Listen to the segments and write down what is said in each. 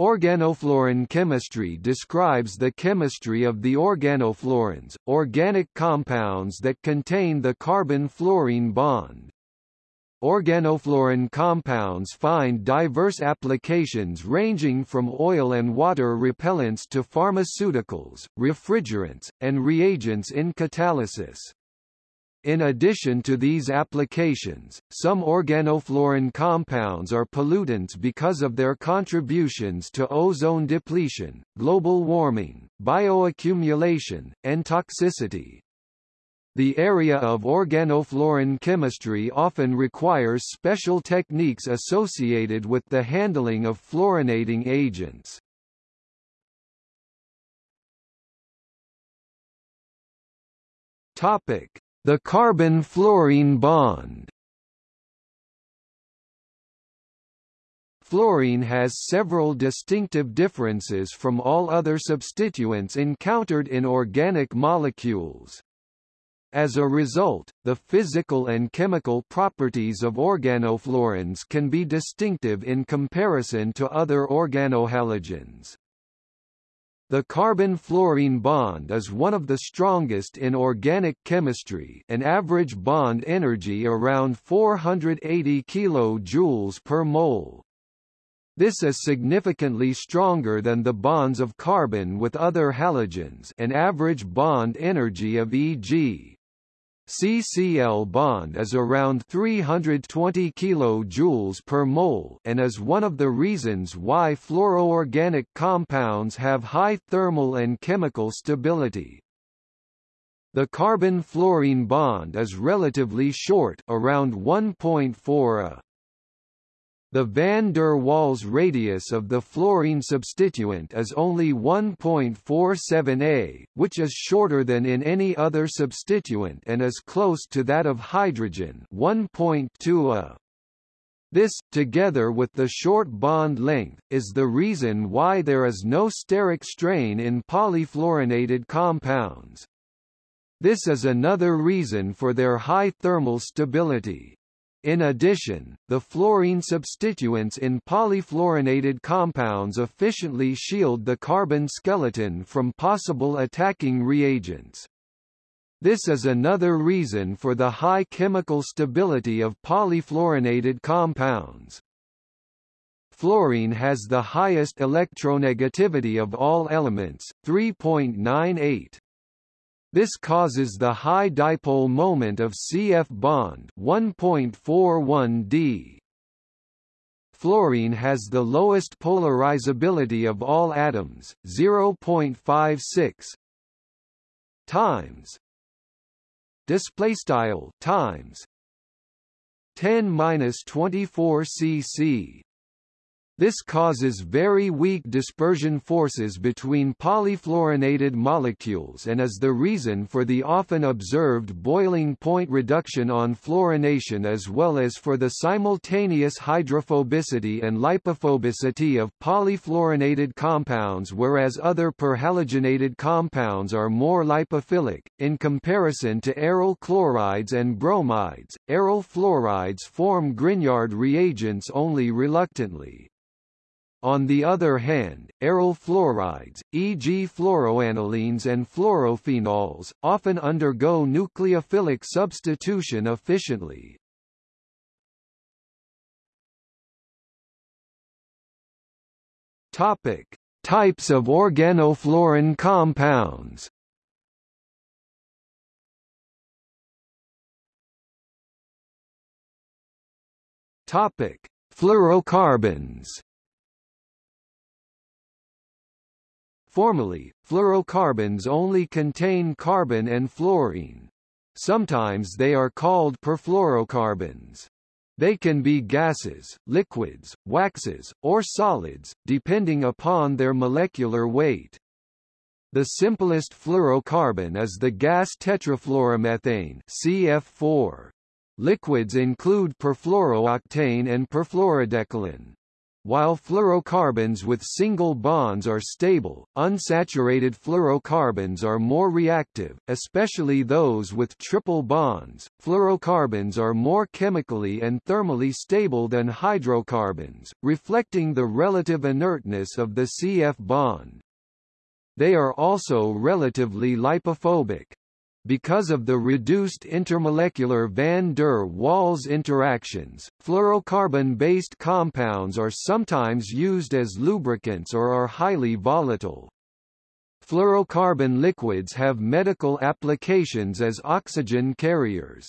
Organofluorine chemistry describes the chemistry of the organofluorines, organic compounds that contain the carbon-fluorine bond. Organofluorine compounds find diverse applications ranging from oil and water repellents to pharmaceuticals, refrigerants, and reagents in catalysis. In addition to these applications, some organofluorine compounds are pollutants because of their contributions to ozone depletion, global warming, bioaccumulation, and toxicity. The area of organofluorine chemistry often requires special techniques associated with the handling of fluorinating agents. Topic: the carbon-fluorine bond Fluorine has several distinctive differences from all other substituents encountered in organic molecules. As a result, the physical and chemical properties of organofluorines can be distinctive in comparison to other organohalogens. The carbon-fluorine bond is one of the strongest in organic chemistry an average bond energy around 480 kJ per mole. This is significantly stronger than the bonds of carbon with other halogens an average bond energy of e.g. CCl bond is around 320 kJ per mole and is one of the reasons why fluoroorganic compounds have high thermal and chemical stability. The carbon-fluorine bond is relatively short around 1.4 a. The van der Waals radius of the fluorine substituent is only 1.47 a, which is shorter than in any other substituent and is close to that of hydrogen 1.2 a. This, together with the short bond length, is the reason why there is no steric strain in polyfluorinated compounds. This is another reason for their high thermal stability. In addition, the fluorine substituents in polyfluorinated compounds efficiently shield the carbon skeleton from possible attacking reagents. This is another reason for the high chemical stability of polyfluorinated compounds. Fluorine has the highest electronegativity of all elements, 3.98. This causes the high dipole moment of CF bond 1.41 d. Fluorine has the lowest polarizability of all atoms, 0.56 times display style times 10 minus 24 cc this causes very weak dispersion forces between polyfluorinated molecules and is the reason for the often observed boiling point reduction on fluorination as well as for the simultaneous hydrophobicity and lipophobicity of polyfluorinated compounds whereas other perhalogenated compounds are more lipophilic. In comparison to aryl chlorides and bromides, aryl fluorides form Grignard reagents only reluctantly. On the other hand, aryl fluorides, e.g. fluoroanilines and fluorophenols, often undergo nucleophilic substitution efficiently. Topic: Types of organofluorine compounds. Topic: Fluorocarbons. Formally, fluorocarbons only contain carbon and fluorine. Sometimes they are called perfluorocarbons. They can be gases, liquids, waxes, or solids, depending upon their molecular weight. The simplest fluorocarbon is the gas tetrafluoromethane CF4. Liquids include perfluorooctane and perfluorodecalin. While fluorocarbons with single bonds are stable, unsaturated fluorocarbons are more reactive, especially those with triple bonds. Fluorocarbons are more chemically and thermally stable than hydrocarbons, reflecting the relative inertness of the CF bond. They are also relatively lipophobic. Because of the reduced intermolecular van der Waals interactions, fluorocarbon-based compounds are sometimes used as lubricants or are highly volatile. Fluorocarbon liquids have medical applications as oxygen carriers.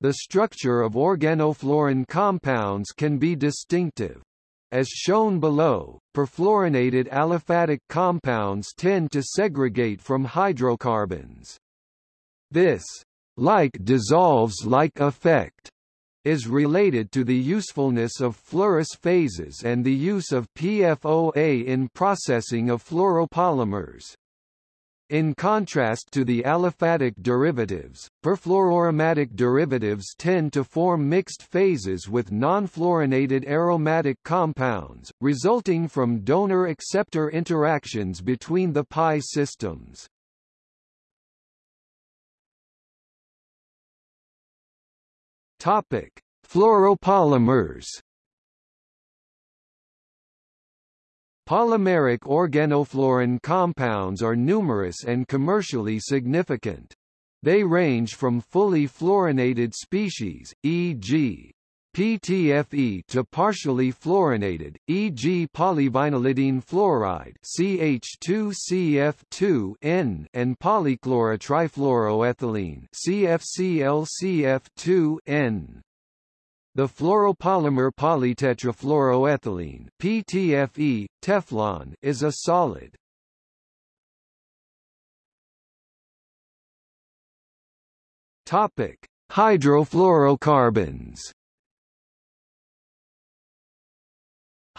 The structure of organofluorine compounds can be distinctive. As shown below, perfluorinated aliphatic compounds tend to segregate from hydrocarbons. This like dissolves like effect is related to the usefulness of fluorous phases and the use of PFOA in processing of fluoropolymers. In contrast to the aliphatic derivatives, perfluoroaromatic derivatives tend to form mixed phases with non-fluorinated aromatic compounds, resulting from donor-acceptor interactions between the pi systems. Topic: Fluoropolymers Polymeric organofluorine compounds are numerous and commercially significant. They range from fully fluorinated species, e.g. PTFE to partially fluorinated, e.g. polyvinylidene fluoride CH2CF2N and polychlorotrifluoroethylene CFClCF2N. The fluoropolymer polytetrafluoroethylene PTFE, Teflon is a solid. Topic: Hydrofluorocarbons.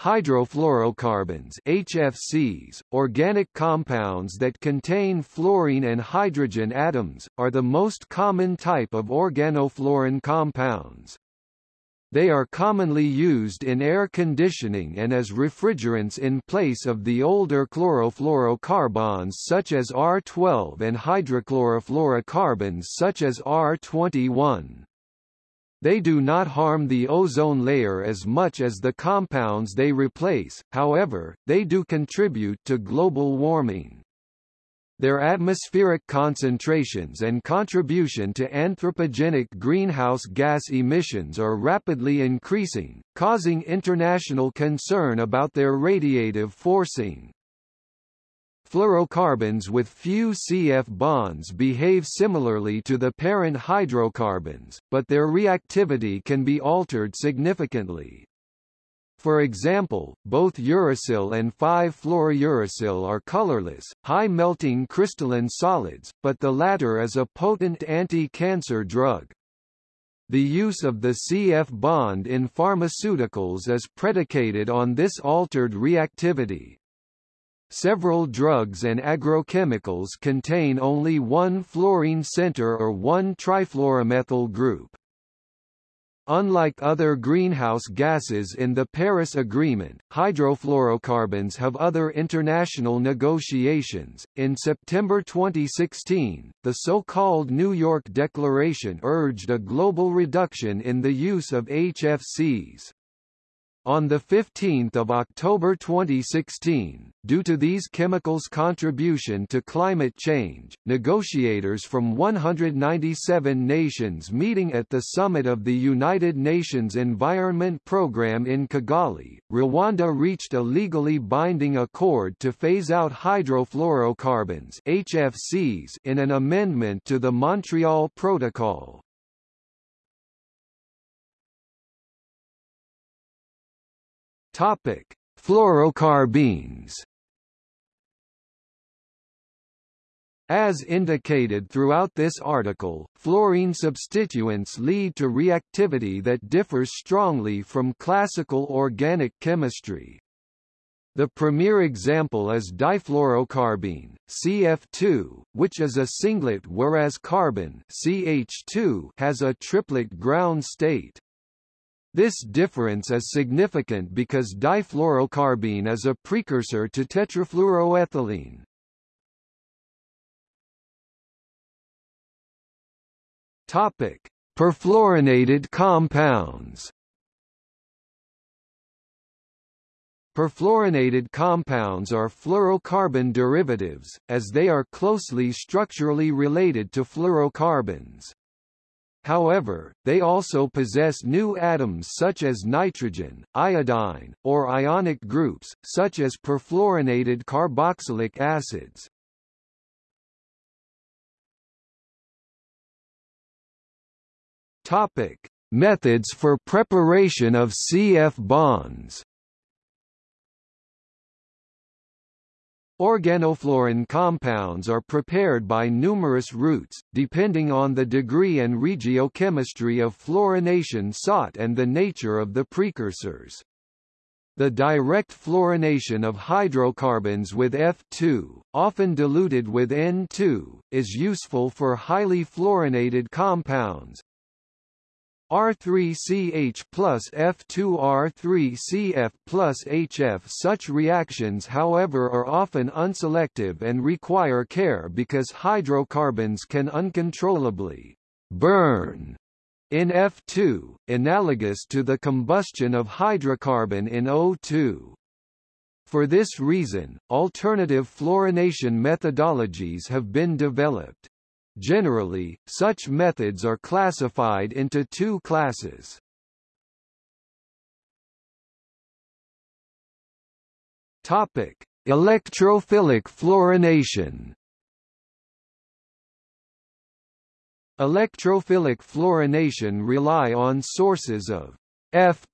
Hydrofluorocarbons HFCs, organic compounds that contain fluorine and hydrogen atoms, are the most common type of organofluorine compounds. They are commonly used in air conditioning and as refrigerants in place of the older chlorofluorocarbons such as R12 and hydrochlorofluorocarbons such as R21. They do not harm the ozone layer as much as the compounds they replace, however, they do contribute to global warming. Their atmospheric concentrations and contribution to anthropogenic greenhouse gas emissions are rapidly increasing, causing international concern about their radiative forcing. Fluorocarbons with few CF bonds behave similarly to the parent hydrocarbons, but their reactivity can be altered significantly. For example, both uracil and 5-fluorouracil are colorless, high-melting crystalline solids, but the latter is a potent anti-cancer drug. The use of the CF bond in pharmaceuticals is predicated on this altered reactivity. Several drugs and agrochemicals contain only one fluorine center or one trifluoromethyl group. Unlike other greenhouse gases in the Paris Agreement, hydrofluorocarbons have other international negotiations. In September 2016, the so-called New York Declaration urged a global reduction in the use of HFCs. On 15 October 2016, due to these chemicals' contribution to climate change, negotiators from 197 nations meeting at the summit of the United Nations Environment Programme in Kigali, Rwanda reached a legally binding accord to phase out hydrofluorocarbons HFCs in an amendment to the Montreal Protocol. Topic: Fluorocarbenes. As indicated throughout this article, fluorine substituents lead to reactivity that differs strongly from classical organic chemistry. The premier example is difluorocarbene, CF2, which is a singlet whereas carbene CH2 has a triplet ground state. This difference is significant because difluorocarbene is a precursor to tetrafluoroethylene. Topic: Perfluorinated compounds. Perfluorinated compounds are fluorocarbon derivatives, as they are closely structurally related to fluorocarbons. However, they also possess new atoms such as nitrogen, iodine, or ionic groups, such as perfluorinated carboxylic acids. Topic: Methods for preparation of CF bonds. Organofluorine compounds are prepared by numerous routes, depending on the degree and regiochemistry of fluorination sought and the nature of the precursors. The direct fluorination of hydrocarbons with F2, often diluted with N2, is useful for highly fluorinated compounds, R3CH plus F2R3CF plus HF Such reactions however are often unselective and require care because hydrocarbons can uncontrollably burn in F2, analogous to the combustion of hydrocarbon in O2. For this reason, alternative fluorination methodologies have been developed. Generally, such methods are classified into two classes. Topic: Electrophilic fluorination. Electrophilic fluorination rely on sources of F+.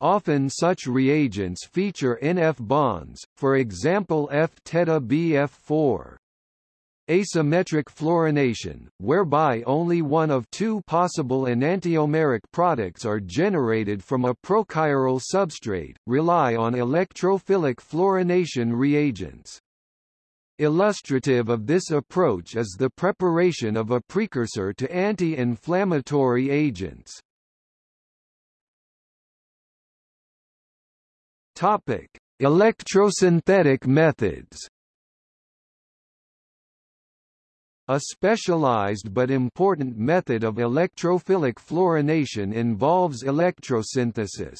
Often such reagents feature NF bonds, for example F-TEDA-BF4 asymmetric fluorination, whereby only one of two possible enantiomeric products are generated from a prochiral substrate, rely on electrophilic fluorination reagents. Illustrative of this approach is the preparation of a precursor to anti-inflammatory agents. Topic: Electrosynthetic methods A specialized but important method of electrophilic fluorination involves electrosynthesis.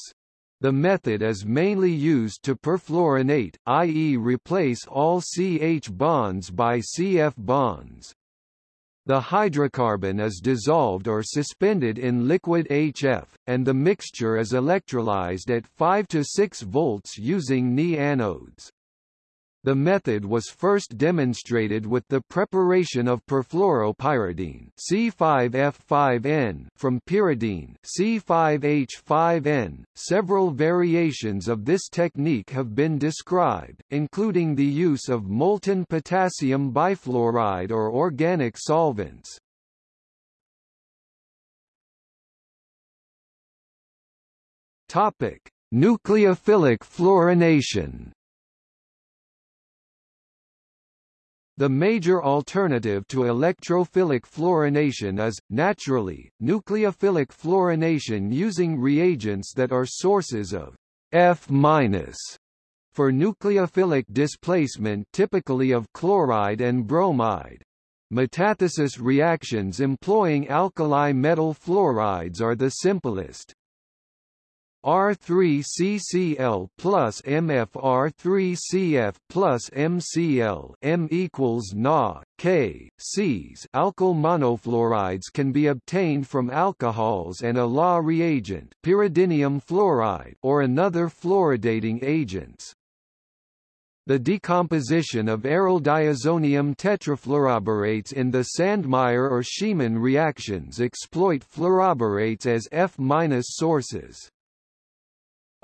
The method is mainly used to perfluorinate, i.e. replace all CH bonds by CF bonds. The hydrocarbon is dissolved or suspended in liquid HF, and the mixture is electrolyzed at 5 to 6 volts using Ni anodes. The method was first demonstrated with the preparation of perfluoropyridine C5F5N from pyridine C5H5N. Several variations of this technique have been described, including the use of molten potassium bifluoride or organic solvents. Topic: Nucleophilic fluorination The major alternative to electrophilic fluorination is, naturally, nucleophilic fluorination using reagents that are sources of F- for nucleophilic displacement typically of chloride and bromide. Metathesis reactions employing alkali metal fluorides are the simplest. R3CCl plus MfR3CF plus MCl M equals Na, K, Cs alkyl monofluorides can be obtained from alcohols and Olah reagent pyridinium fluoride or another fluoridating agents. The decomposition of aryl diazonium tetrafluoroborates in the Sandmeyer or Schiemann reactions exploit fluoroborates as F- sources.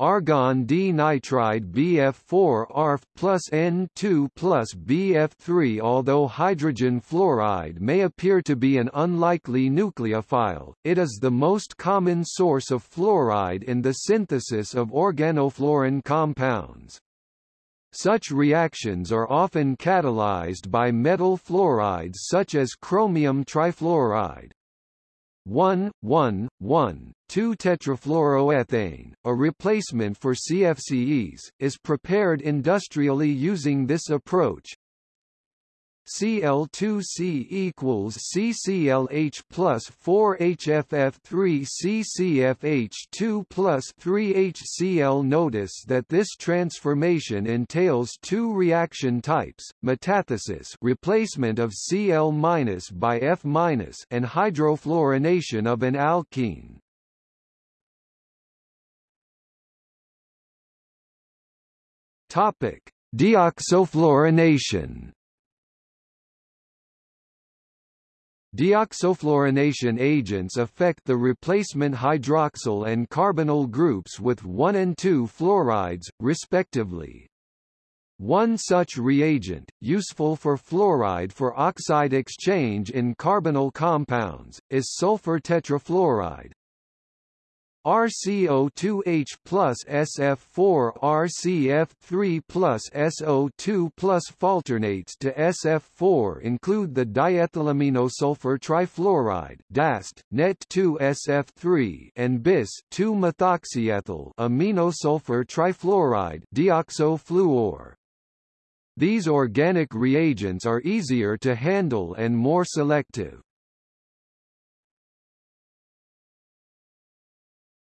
Argon D-nitride BF4 ARF plus N2 plus BF3 Although hydrogen fluoride may appear to be an unlikely nucleophile, it is the most common source of fluoride in the synthesis of organofluorine compounds. Such reactions are often catalyzed by metal fluorides such as chromium trifluoride. 1,1,1,2-tetrafluoroethane, a replacement for CFCEs, is prepared industrially using this approach, Cl2C equals CClH plus 4HFF3 CCFH2 plus 3HCl. Notice that this transformation entails two reaction types, metathesis replacement of Cl- by F- and hydrofluorination of an alkene. Topic: Deoxofluorination Deoxofluorination agents affect the replacement hydroxyl and carbonyl groups with 1 and 2 fluorides, respectively. One such reagent, useful for fluoride for oxide exchange in carbonyl compounds, is sulfur tetrafluoride, RCO2H plus SF4 RCF3 plus SO2 plus falternates to SF4 include the diethylaminosulfur trifluoride DAST, NET2SF3 and bis 2-methoxyethyl aminosulfur trifluoride deoxofluor. These organic reagents are easier to handle and more selective.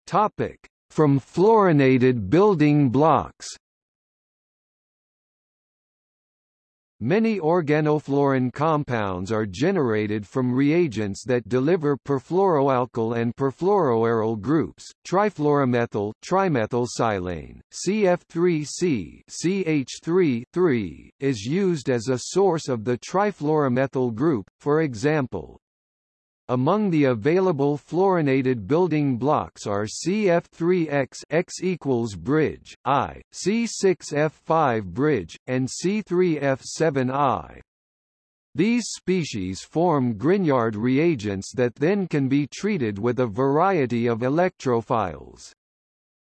Topic: From fluorinated building blocks. Many organofluorine compounds are generated from reagents that deliver perfluoroalkyl and perfluoroaryl groups. Trifluoromethyl trimethylsilane, CF3C CH3 is used as a source of the trifluoromethyl group, for example, among the available fluorinated building blocks are CF3X X equals bridge, I, C6F5 bridge, and C3F7I. These species form Grignard reagents that then can be treated with a variety of electrophiles.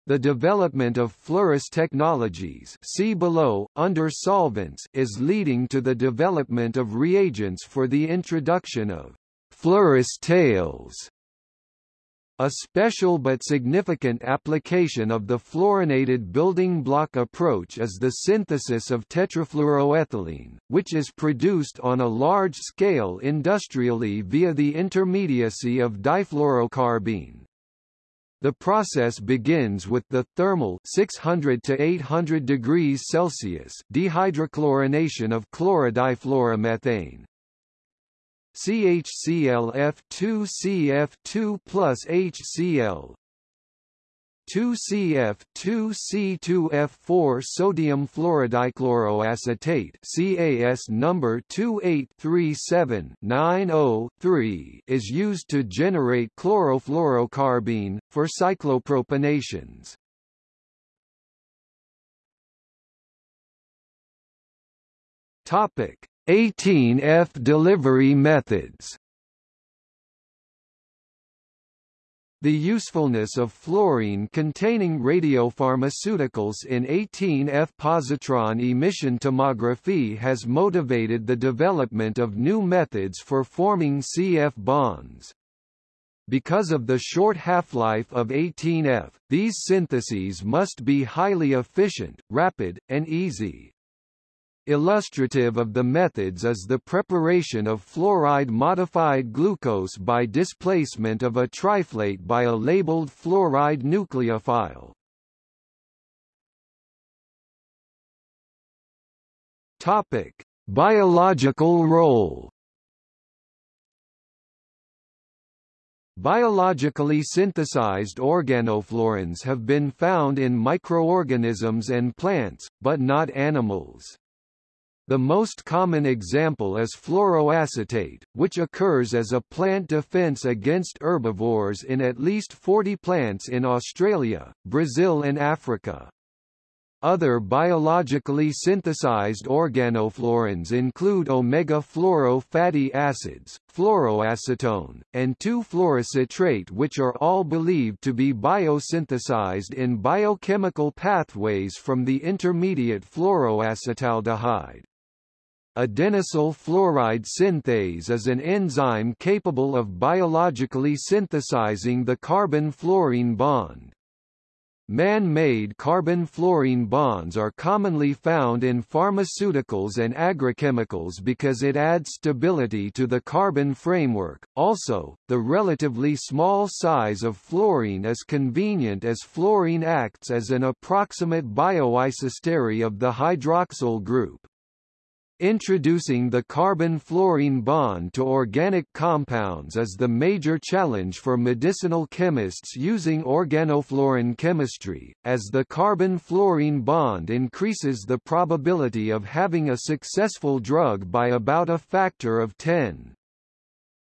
The development of fluorous technologies see below, under solvents is leading to the development of reagents for the introduction of Fluorous tails a special but significant application of the fluorinated building block approach is the synthesis of tetrafluoroethylene, which is produced on a large scale industrially via the intermediacy of difluorocarbene. The process begins with the thermal 600 to 800 degrees Celsius dehydrochlorination of chlorodifluoromethane, CHClF2CF2 plus HCl 2CF2C2F4 sodium fluorodichloroacetate CAS number 2837903 is used to generate chlorofluorocarbene for cyclopropanations. Topic 18F delivery methods The usefulness of fluorine-containing radiopharmaceuticals in 18F positron emission tomography has motivated the development of new methods for forming CF bonds. Because of the short half-life of 18F, these syntheses must be highly efficient, rapid, and easy. Illustrative of the methods is the preparation of fluoride-modified glucose by displacement of a triflate by a labeled fluoride nucleophile. Topic: Biological role Biologically synthesized organofluorines have been found in microorganisms and plants, but not animals. The most common example is fluoroacetate, which occurs as a plant defense against herbivores in at least 40 plants in Australia, Brazil and Africa. Other biologically synthesized organofluorines include omega-fluoro fatty acids, fluoroacetone, and 2-fluorocitrate which are all believed to be biosynthesized in biochemical pathways from the intermediate fluoroacetaldehyde. Adenosyl fluoride synthase is an enzyme capable of biologically synthesizing the carbon-fluorine bond. Man-made carbon-fluorine bonds are commonly found in pharmaceuticals and agrochemicals because it adds stability to the carbon framework. Also, the relatively small size of fluorine is convenient as fluorine acts as an approximate bioisostere of the hydroxyl group. Introducing the carbon-fluorine bond to organic compounds is the major challenge for medicinal chemists using organofluorine chemistry, as the carbon-fluorine bond increases the probability of having a successful drug by about a factor of 10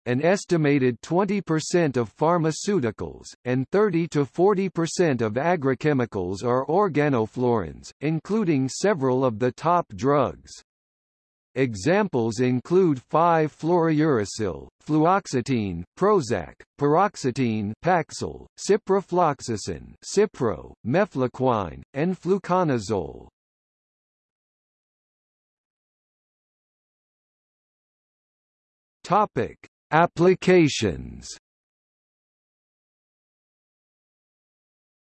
an estimated 20% of pharmaceuticals, and 30 to 40% of agrochemicals are organofluorines, including several of the top drugs. Examples include 5-fluorouracil, fluoxetine, Prozac, paroxetine, Paxil, ciprofloxacin, Cipro, mefloquine, and fluconazole. Topic: Applications.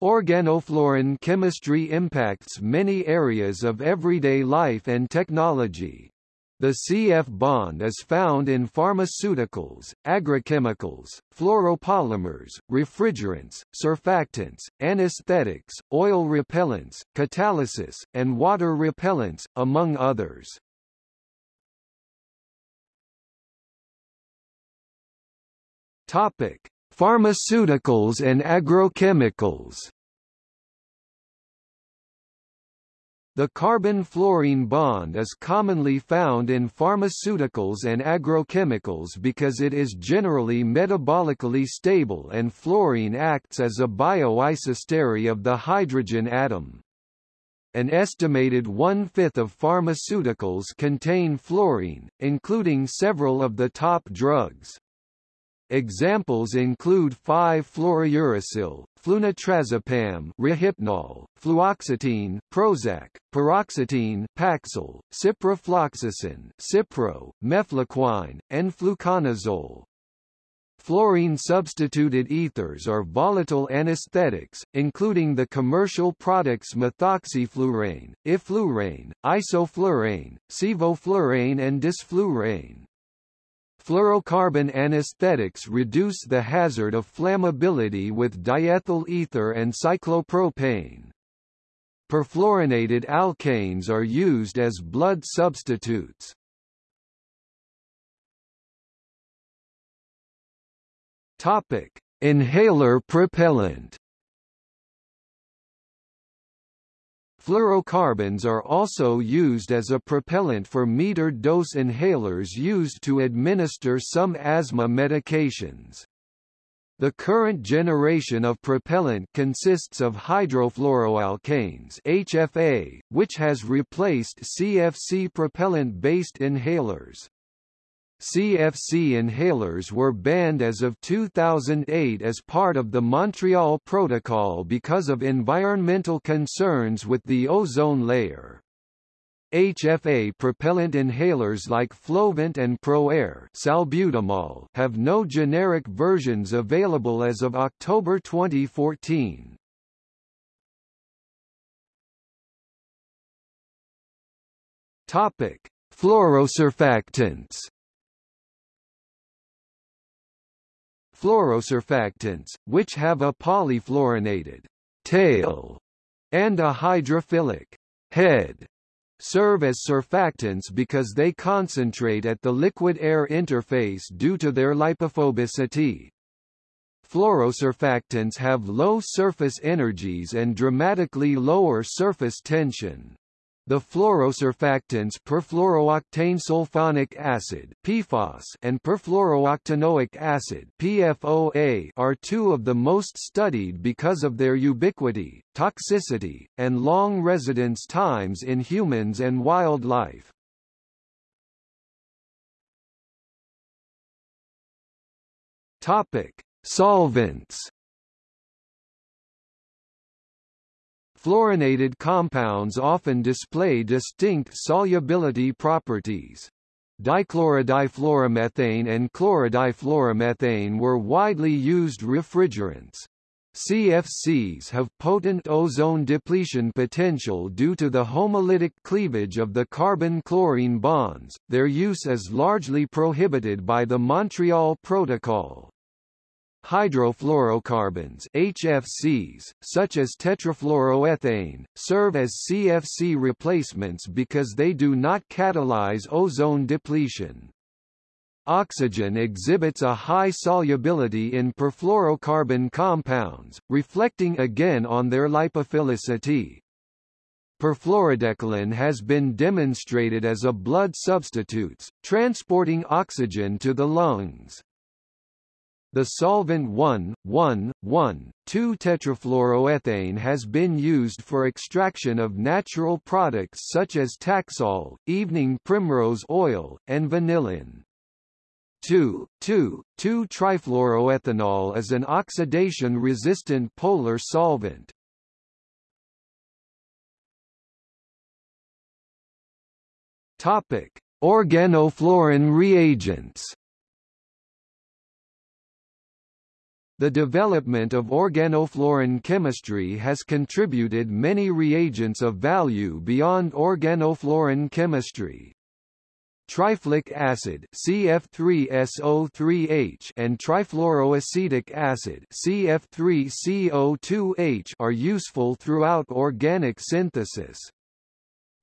Organofluorine chemistry impacts many areas of everyday life and technology. The CF bond is found in pharmaceuticals, agrochemicals, fluoropolymers, refrigerants, surfactants, anesthetics, oil repellents, catalysis, and water repellents, among others. Topic: Pharmaceuticals and agrochemicals. The carbon-fluorine bond is commonly found in pharmaceuticals and agrochemicals because it is generally metabolically stable and fluorine acts as a bioisostere of the hydrogen atom. An estimated one-fifth of pharmaceuticals contain fluorine, including several of the top drugs. Examples include 5-fluorouracil, flunitrazepam, Rohypnol, fluoxetine, Prozac, paroxetine, Paxil, ciprofloxacin, Cipro, mefloquine, and fluconazole. Fluorine-substituted ethers are volatile anesthetics, including the commercial products methoxyflurane, enflurane, isoflurane, sevoflurane and desflurane. Fluorocarbon anesthetics reduce the hazard of flammability with diethyl ether and cyclopropane. Perfluorinated alkanes are used as blood substitutes. Topic: Inhaler propellant Fluorocarbons are also used as a propellant for metered dose inhalers used to administer some asthma medications. The current generation of propellant consists of hydrofluoroalkanes HFA, which has replaced CFC propellant-based inhalers. CFC inhalers were banned as of 2008 as part of the Montreal Protocol because of environmental concerns with the ozone layer. HFA propellant inhalers like Flovent and ProAir salbutamol have no generic versions available as of October 2014. Topic: Fluorosurfactants Fluorosurfactants, which have a polyfluorinated tail and a hydrophilic head, serve as surfactants because they concentrate at the liquid-air interface due to their lipophobicity. Fluorosurfactants have low surface energies and dramatically lower surface tension. The fluorosurfactants perfluorooctane sulfonic acid (PFOS) and perfluorooctanoic acid (PFOA) are two of the most studied because of their ubiquity, toxicity, and long residence times in humans and wildlife. Topic: Solvents Fluorinated compounds often display distinct solubility properties. Dichlorodifluoromethane and chlorodifluoromethane were widely used refrigerants. CFCs have potent ozone depletion potential due to the homolytic cleavage of the carbon-chlorine bonds, their use is largely prohibited by the Montreal Protocol. Hydrofluorocarbons HFCs, such as tetrafluoroethane, serve as CFC replacements because they do not catalyze ozone depletion. Oxygen exhibits a high solubility in perfluorocarbon compounds, reflecting again on their lipophilicity. Perfluorodecalin has been demonstrated as a blood substitute, transporting oxygen to the lungs. The solvent 1,1,1,2-tetrafluoroethane has been used for extraction of natural products such as Taxol, evening primrose oil, and vanillin. 2,2,2-trifluoroethanol is an oxidation-resistant polar solvent. Organofluorine reagents. The development of organofluorine chemistry has contributed many reagents of value beyond organofluorine chemistry. Triflic acid CF3SO3H and trifluoroacetic acid CF3CO2H are useful throughout organic synthesis.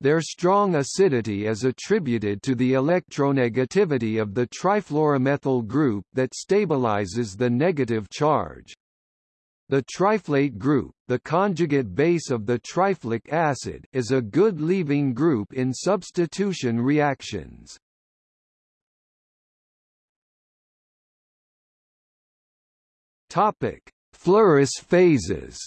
Their strong acidity is attributed to the electronegativity of the trifluoromethyl group that stabilizes the negative charge. The triflate group, the conjugate base of the triflic acid, is a good leaving group in substitution reactions. Topic: Fluorous phases.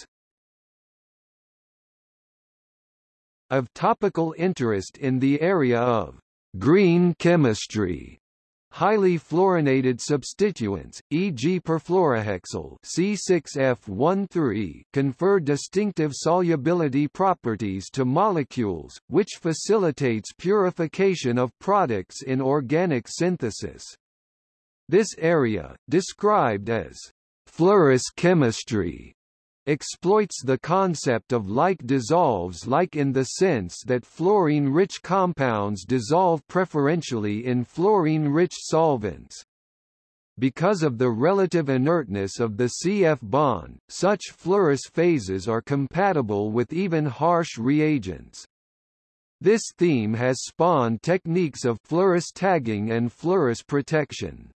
Of topical interest in the area of green chemistry Highly fluorinated substituents, e.g. perfluorohexyl C6F13, confer distinctive solubility properties to molecules, which facilitates purification of products in organic synthesis. This area, described as fluorous chemistry, exploits the concept of like dissolves like in the sense that fluorine-rich compounds dissolve preferentially in fluorine-rich solvents. Because of the relative inertness of the CF bond, such fluorous phases are compatible with even harsh reagents. This theme has spawned techniques of fluorous tagging and fluorous protection.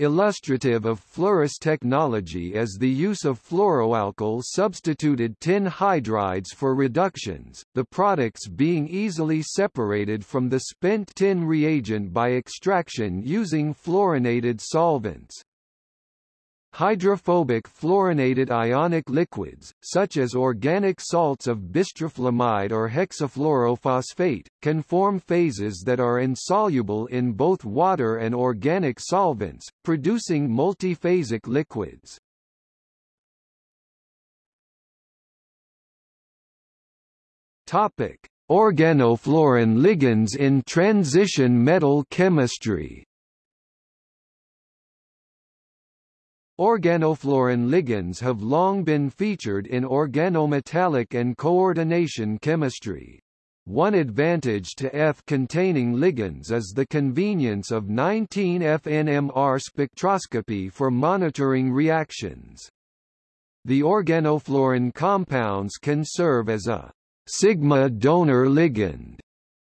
Illustrative of fluorous technology is the use of fluoroalkyl substituted tin hydrides for reductions, the products being easily separated from the spent tin reagent by extraction using fluorinated solvents. Hydrophobic fluorinated ionic liquids, such as organic salts of bistrofluoride or hexafluorophosphate, can form phases that are insoluble in both water and organic solvents, producing multiphasic liquids. Topic: Organofluorine ligands in transition metal chemistry. Organofluorine ligands have long been featured in organometallic and coordination chemistry. One advantage to F-containing ligands is the convenience of 19F-NMR spectroscopy for monitoring reactions. The organofluorine compounds can serve as a sigma donor ligand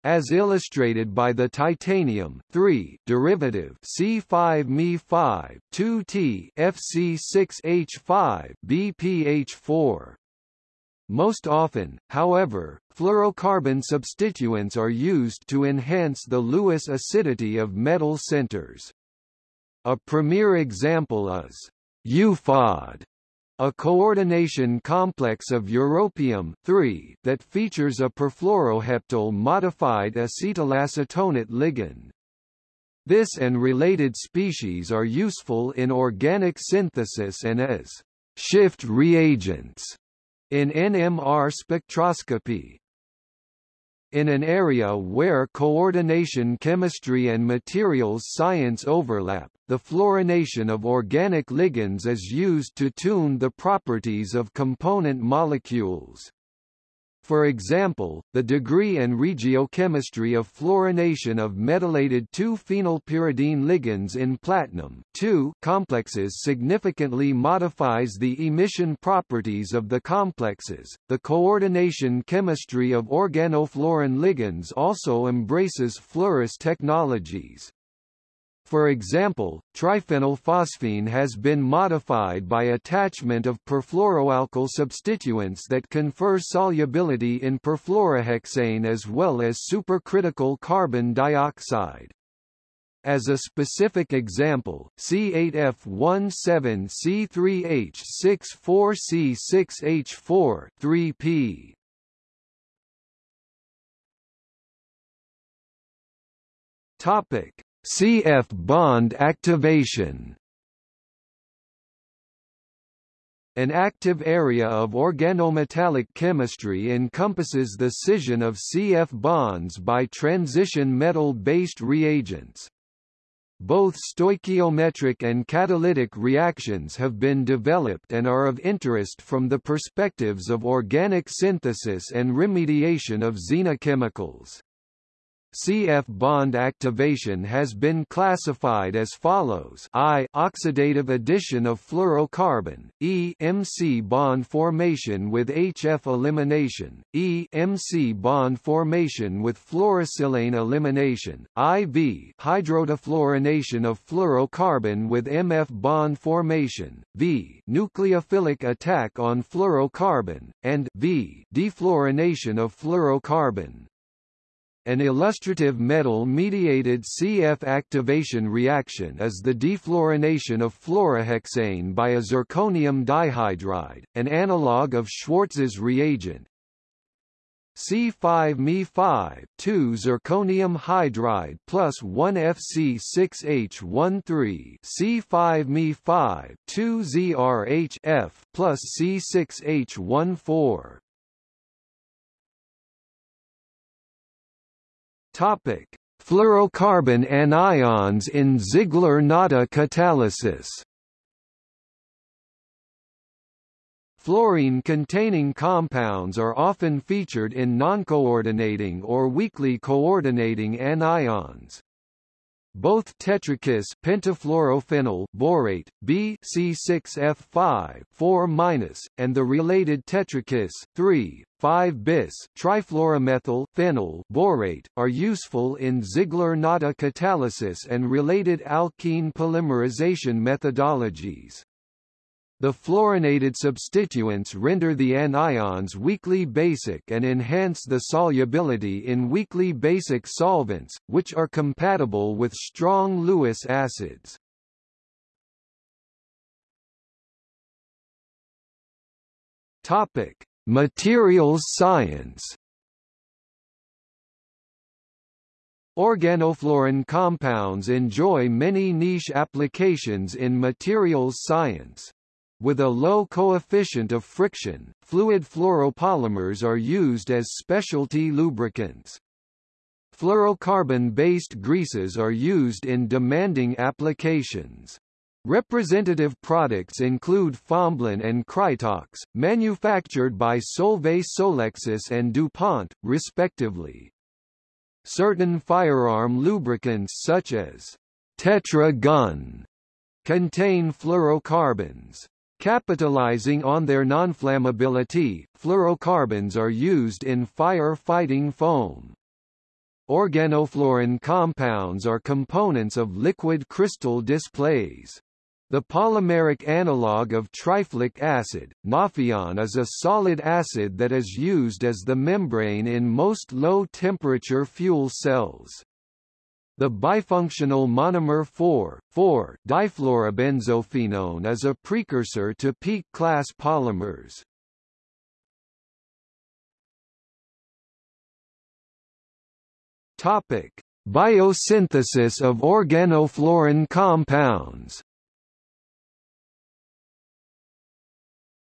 as illustrated by the titanium derivative C5Me5 2T FC6H5 BPH4. Most often, however, fluorocarbon substituents are used to enhance the Lewis acidity of metal centers. A premier example is UFOD, a coordination complex of europium that features a perfluoroheptyl modified acetylacetonate ligand. This and related species are useful in organic synthesis and as shift reagents in NMR spectroscopy. In an area where coordination chemistry and materials science overlap, the fluorination of organic ligands is used to tune the properties of component molecules. For example, the degree and regiochemistry of fluorination of metallated 2-phenylpyridine ligands in platinum complexes significantly modifies the emission properties of the complexes. The coordination chemistry of organofluorine ligands also embraces fluorous technologies. For example, triphenylphosphine has been modified by attachment of perfluoroalkyl substituents that confer solubility in perfluorohexane as well as supercritical carbon dioxide. As a specific example, C8F17C3H64C6H4 3P Topic CF bond activation An active area of organometallic chemistry encompasses the scission of CF bonds by transition metal-based reagents. Both stoichiometric and catalytic reactions have been developed and are of interest from the perspectives of organic synthesis and remediation of xenochemicals. CF bond activation has been classified as follows. I oxidative addition of fluorocarbon, E MC bond formation with HF elimination, E MC bond formation with fluorosilane elimination, IV hydrodefluorination of fluorocarbon with MF bond formation, V nucleophilic attack on fluorocarbon, and V defluorination of fluorocarbon. An illustrative metal-mediated CF activation reaction is the defluorination of fluorohexane by a zirconium dihydride, an analog of Schwartz's reagent. C5Me5 2 zirconium hydride plus 1 FC6H13 C5Me5 2 ZRHF plus C6H14 Topic: Fluorocarbon anions in Ziegler-Natta catalysis. Fluorine-containing compounds are often featured in noncoordinating or weakly coordinating anions. Both tetrakis pentafluorophenyl borate B C6F5 4 and the related tetrakis 3 5 bis trifluoromethyl phenyl borate are useful in Ziegler-Natta catalysis and related alkene polymerization methodologies. The fluorinated substituents render the anions weakly basic and enhance the solubility in weakly basic solvents, which are compatible with strong Lewis acids. Topic: Materials science. Organofluorine compounds enjoy many niche applications in materials science. With a low coefficient of friction, fluid fluoropolymers are used as specialty lubricants. Fluorocarbon-based greases are used in demanding applications. Representative products include Fomblin and Krytox, manufactured by Solvay Solexis and DuPont, respectively. Certain firearm lubricants such as Tetra Gun contain fluorocarbons. Capitalizing on their nonflammability, fluorocarbons are used in fire-fighting foam. Organofluorine compounds are components of liquid crystal displays. The polymeric analog of triflic acid, Nafion is a solid acid that is used as the membrane in most low-temperature fuel cells. The bifunctional monomer 4,4-difluorobenzophenone is a precursor to PEEK-class polymers. Topic: Biosynthesis of organofluorine compounds.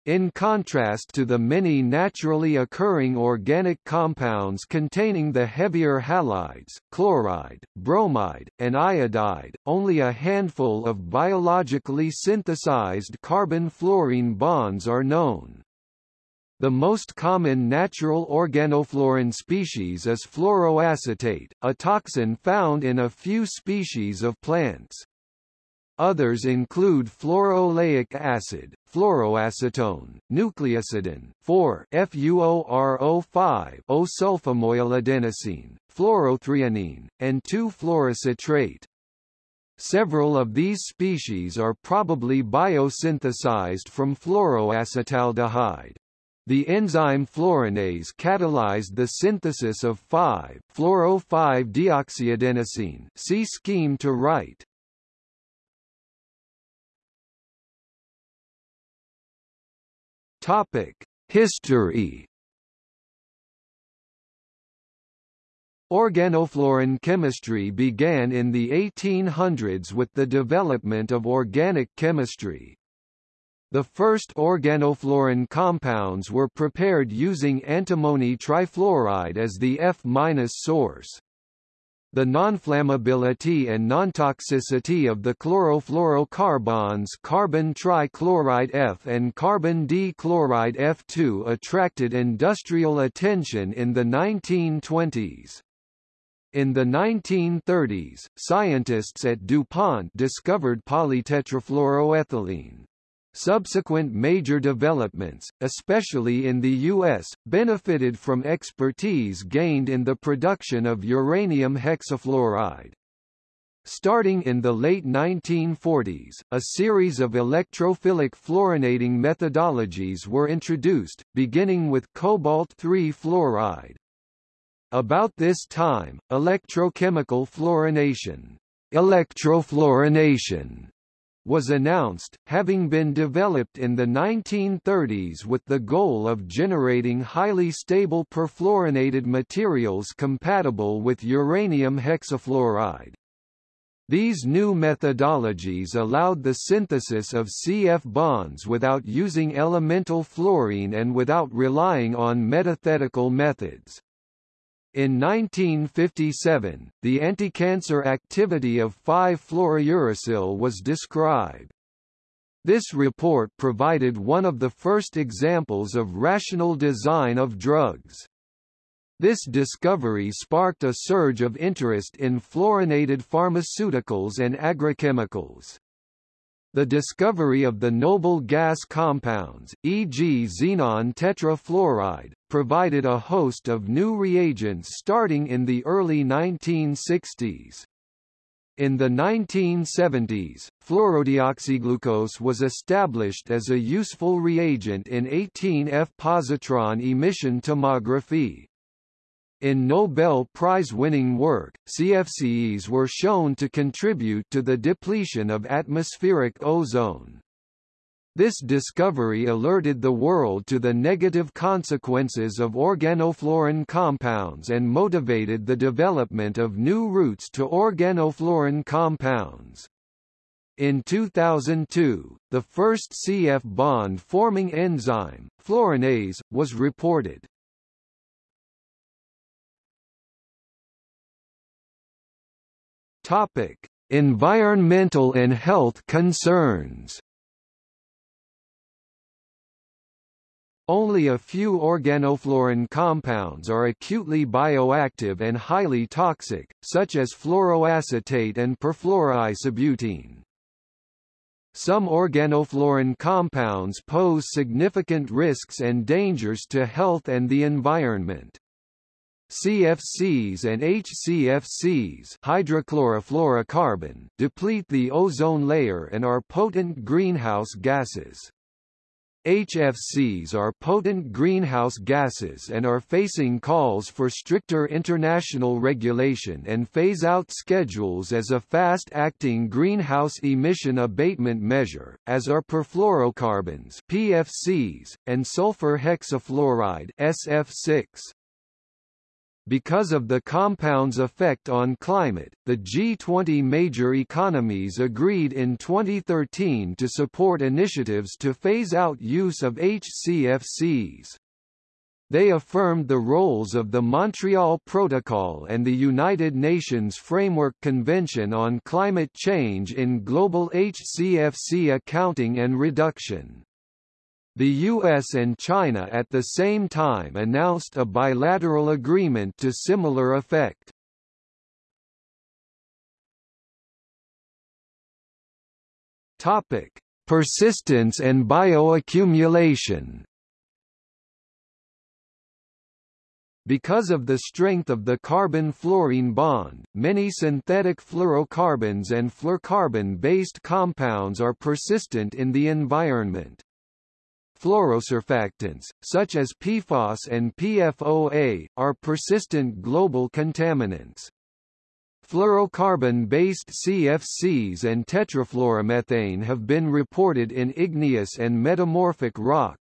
In contrast to the many naturally occurring organic compounds containing the heavier halides, chloride, bromide, and iodide, only a handful of biologically synthesized carbon-fluorine bonds are known. The most common natural organofluorine species is fluoroacetate, a toxin found in a few species of plants. Others include fluorooleic acid, fluoroacetone, nucleoside 4 FLUORO5 O-sulfamoyladenosine, fluorothreonine, and 2-fluorocitrate. Several of these species are probably biosynthesized from fluoroacetaldehyde. The enzyme fluorinase catalyzed the synthesis of 5-fluoro-5-deoxyadenosine see scheme to right. Topic: History. Organofluorine chemistry began in the 1800s with the development of organic chemistry. The first organofluorine compounds were prepared using antimony trifluoride as the F- source. The nonflammability and nontoxicity of the chlorofluorocarbons carbon trichloride F and carbon dichloride F2 attracted industrial attention in the 1920s. In the 1930s, scientists at DuPont discovered polytetrafluoroethylene. Subsequent major developments, especially in the U.S., benefited from expertise gained in the production of uranium hexafluoride. Starting in the late 1940s, a series of electrophilic fluorinating methodologies were introduced, beginning with cobalt-3 fluoride. About this time, electrochemical fluorination, electrofluorination was announced, having been developed in the 1930s with the goal of generating highly stable perfluorinated materials compatible with uranium hexafluoride. These new methodologies allowed the synthesis of CF bonds without using elemental fluorine and without relying on metathetical methods. In 1957, the anticancer activity of 5-fluorouracil was described. This report provided one of the first examples of rational design of drugs. This discovery sparked a surge of interest in fluorinated pharmaceuticals and agrochemicals. The discovery of the noble gas compounds, e.g. xenon tetrafluoride, provided a host of new reagents starting in the early 1960s. In the 1970s, fluorodeoxyglucose was established as a useful reagent in 18F positron emission tomography. In Nobel Prize-winning work, CFCs were shown to contribute to the depletion of atmospheric ozone. This discovery alerted the world to the negative consequences of organofluorine compounds and motivated the development of new routes to organofluorine compounds. In 2002, the first CF bond-forming enzyme, fluorinase, was reported. Topic: Environmental and health concerns. Only a few organofluorine compounds are acutely bioactive and highly toxic, such as fluoroacetate and perfluoroisobutene. Some organofluorine compounds pose significant risks and dangers to health and the environment. CFCs and HCFCs hydrochlorofluorocarbon deplete the ozone layer and are potent greenhouse gases. HFCs are potent greenhouse gases and are facing calls for stricter international regulation and phase-out schedules as a fast-acting greenhouse emission abatement measure, as are perfluorocarbons PFCs, and sulfur hexafluoride SF6. Because of the compound's effect on climate, the G20 major economies agreed in 2013 to support initiatives to phase out use of HCFCs. They affirmed the roles of the Montreal Protocol and the United Nations Framework Convention on Climate Change in global HCFC accounting and reduction. The US and China at the same time announced a bilateral agreement to similar effect. Topic: Persistence and bioaccumulation. Because of the strength of the carbon-fluorine bond, many synthetic fluorocarbons and fluorocarbon-based compounds are persistent in the environment. Fluorosurfactants, such as PFOS and PFOA, are persistent global contaminants. Fluorocarbon-based CFCs and tetrafluoromethane have been reported in igneous and metamorphic rock.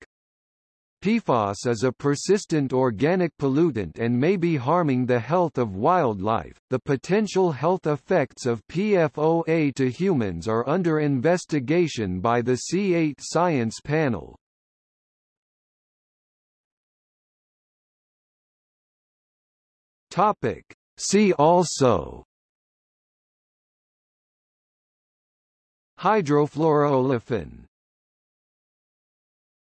PFOS is a persistent organic pollutant and may be harming the health of wildlife. The potential health effects of PFOA to humans are under investigation by the C8 Science Panel. Topic: See also. Hydrofluoroolefin